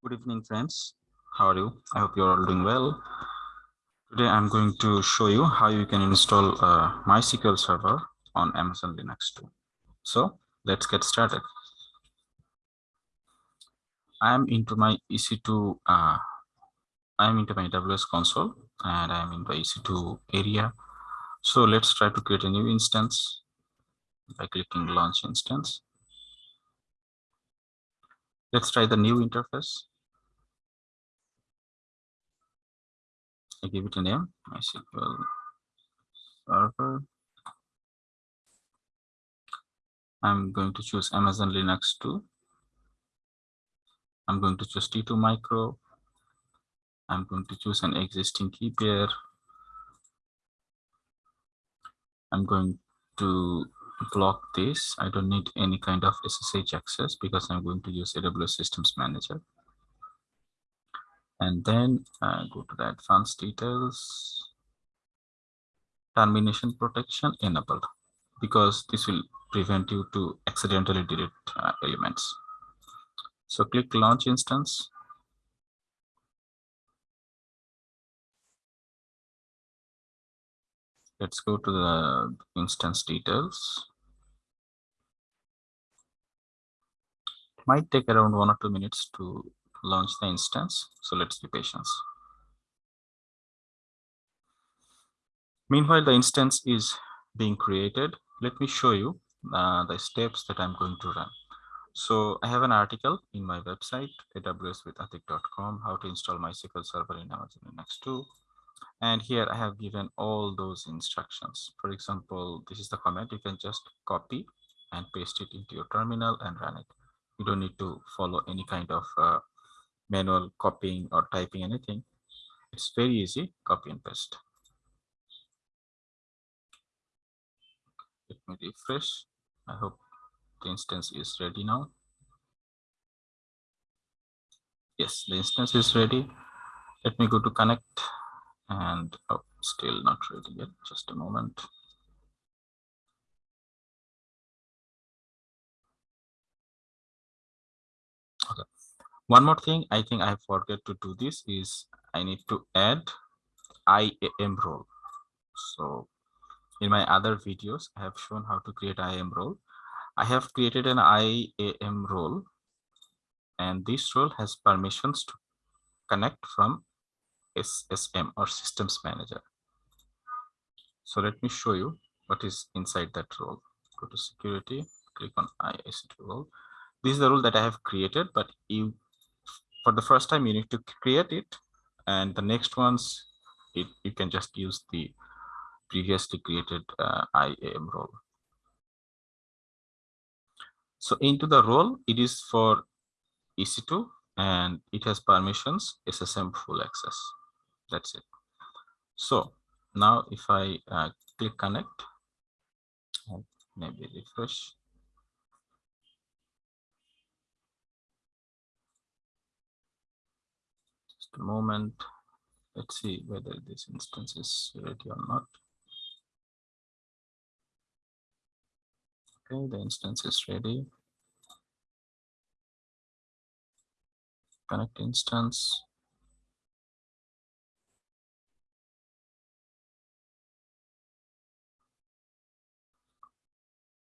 Good evening, friends. How are you? I hope you're all doing well. Today, I'm going to show you how you can install a MySQL server on Amazon Linux 2. So let's get started. I'm into my EC2, uh, I'm into my AWS console and I'm in the EC2 area. So let's try to create a new instance by clicking launch instance. Let's try the new interface. I give it a name, MySQL server. I'm going to choose Amazon Linux 2. I'm going to choose T2 micro. I'm going to choose an existing key pair. I'm going to block this. I don't need any kind of SSH access because I'm going to use AWS Systems Manager. And then uh, go to the advanced details. Termination protection enabled because this will prevent you to accidentally delete uh, elements. So click launch instance. Let's go to the instance details. Might take around one or two minutes to launch the instance. So let's be patient. Meanwhile, the instance is being created. Let me show you uh, the steps that I'm going to run. So I have an article in my website, awswithatik.com, how to install MySQL Server in Amazon Linux 2. And here I have given all those instructions. For example, this is the command. You can just copy and paste it into your terminal and run it. You don't need to follow any kind of uh, manual copying or typing anything. It's very easy, copy and paste. Let me refresh. I hope the instance is ready now. Yes, the instance is ready. Let me go to connect and oh, still not ready yet. Just a moment. One more thing I think I forget to do this is I need to add IAM role. So in my other videos, I have shown how to create IAM role. I have created an IAM role and this role has permissions to connect from SSM or systems manager. So let me show you what is inside that role. Go to security, click on IAM role. This is the role that I have created, but you, for the first time, you need to create it. And the next ones, it, you can just use the previously created uh, IAM role. So into the role, it is for EC2 and it has permissions SSM full access. That's it. So now if I uh, click connect, maybe refresh. Just a moment. Let's see whether this instance is ready or not. Okay, the instance is ready. Connect instance.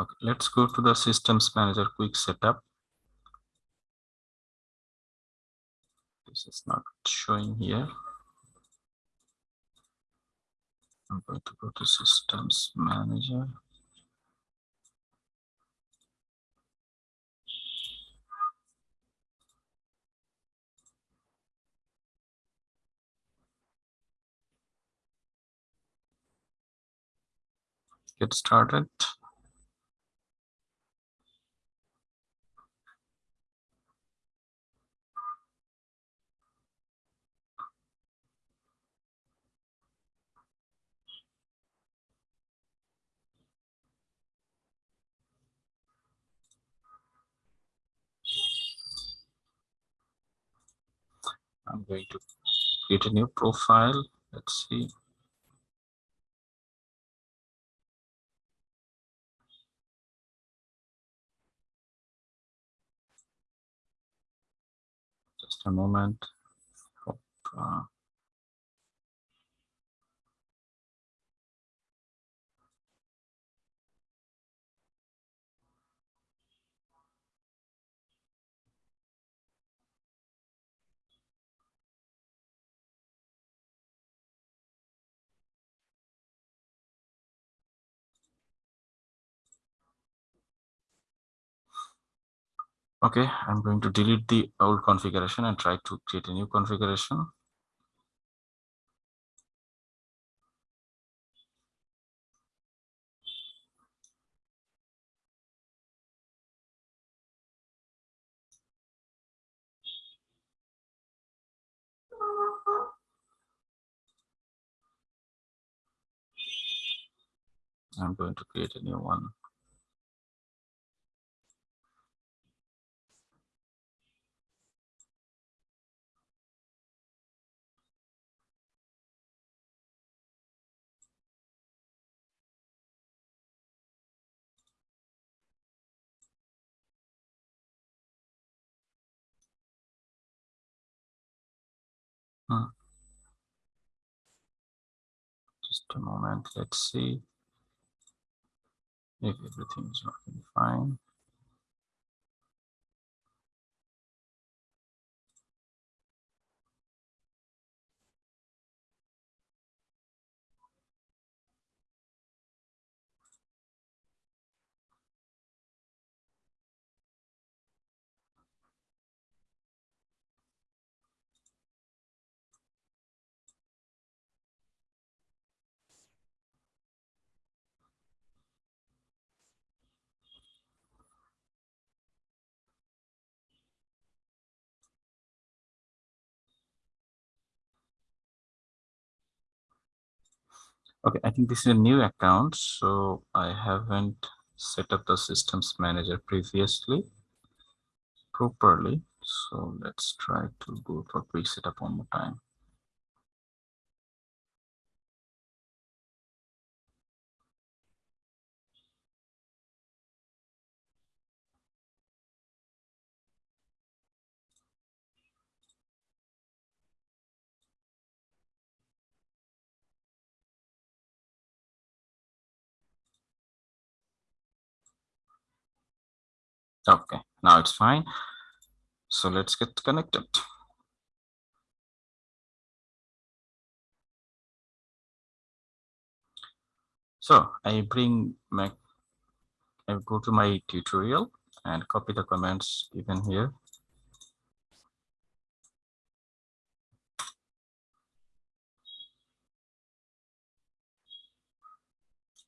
Okay, let's go to the systems manager quick setup. This is not showing here. I'm going to go to systems manager. get started. I'm going to create a new profile. Let's see. Just a moment. Okay, I'm going to delete the old configuration and try to create a new configuration. I'm going to create a new one. Just a moment, let's see if everything is working fine. Okay, I think this is a new account, so I haven't set up the systems manager previously properly. So let's try to go for quick setup one more time. Okay, now it's fine. So let's get connected. So I bring my, I go to my tutorial and copy the comments given here.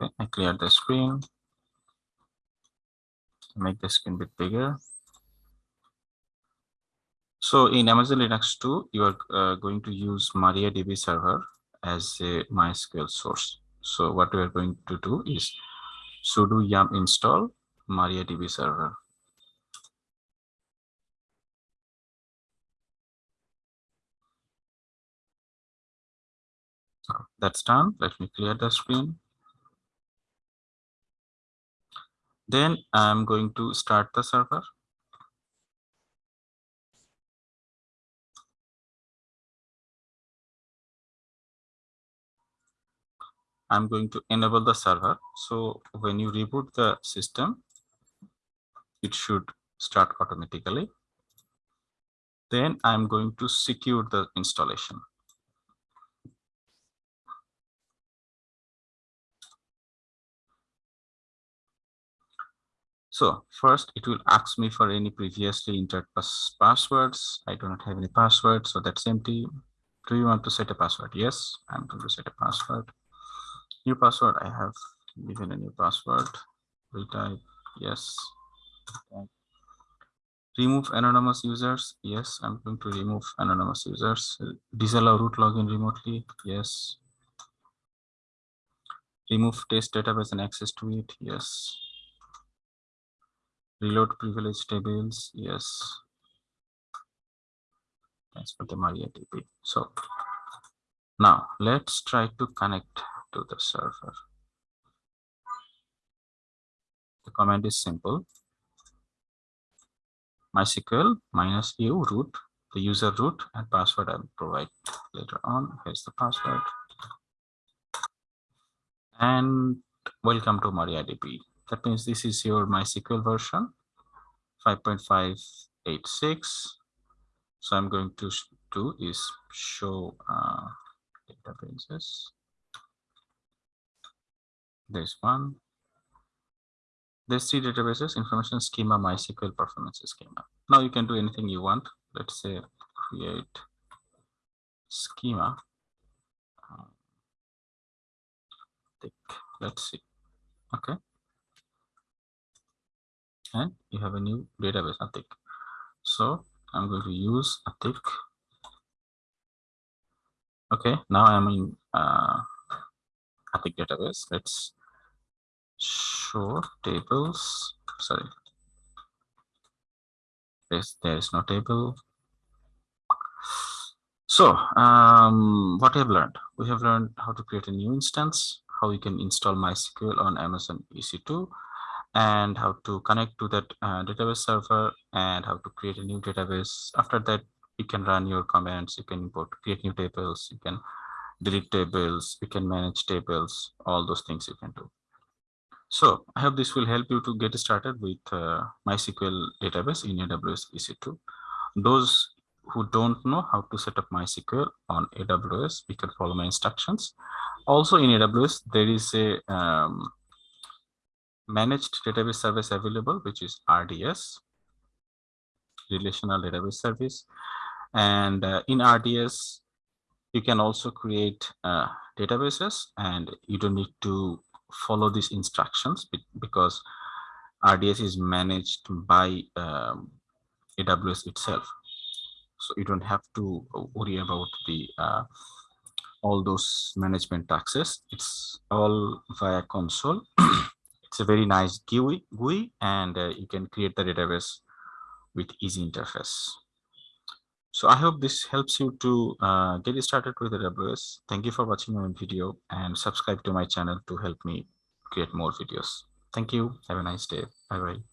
Okay, I clear the screen. Make the screen bit bigger. So in Amazon Linux 2, you are uh, going to use MariaDB server as a MySQL source. So what we are going to do is sudo yum install MariaDB server. that's done. Let me clear the screen. Then I'm going to start the server. I'm going to enable the server. So when you reboot the system, it should start automatically. Then I'm going to secure the installation. So first it will ask me for any previously entered pass passwords. I do not have any password, so that's empty. Do you want to set a password? Yes, I'm going to set a password. New password, I have given a new password. Retype, yes. Remove anonymous users. Yes, I'm going to remove anonymous users. Disallow root login remotely. Yes. Remove test database and access to it. Yes. Reload privilege tables. Yes. Thanks for the MariaDB. So now let's try to connect to the server. The command is simple. MySQL minus u root the user root and password I'll provide later on. Here's the password. And welcome to MariaDB. That means this is your MySQL version 5.586. So I'm going to do is show uh, databases. There's one. There's three databases, information schema, MySQL performance schema. Now you can do anything you want. Let's say create schema. Let's see. Okay. And you have a new database, Atik. So I'm going to use Atik. Okay, now I'm in uh, Atik database. Let's show tables. Sorry. Yes, there is no table. So um, what we have learned? We have learned how to create a new instance, how you can install MySQL on Amazon EC2, and how to connect to that uh, database server and how to create a new database. After that, you can run your commands, you can import, create new tables, you can delete tables, you can manage tables, all those things you can do. So I hope this will help you to get started with uh, MySQL database in AWS EC2. Those who don't know how to set up MySQL on AWS, you can follow my instructions. Also in AWS, there is a um, managed database service available, which is RDS, Relational Database Service. And uh, in RDS, you can also create uh, databases and you don't need to follow these instructions because RDS is managed by um, AWS itself. So you don't have to worry about the uh, all those management taxes. It's all via console. it's a very nice GUI, GUI and uh, you can create the database with easy interface. So I hope this helps you to uh, get started with AWS. Thank you for watching my video and subscribe to my channel to help me create more videos. Thank you. Have a nice day. Bye bye.